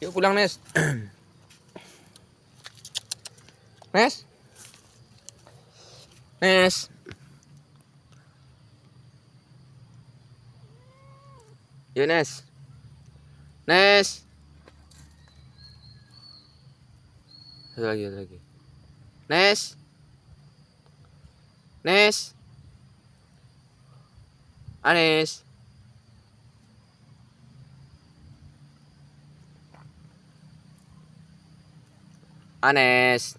Yuk pulang, Nes. Nes. Nes. Yuk, Nes. Nes. Satu lagi, satu lagi. Nes. Nes. Anes. Anes.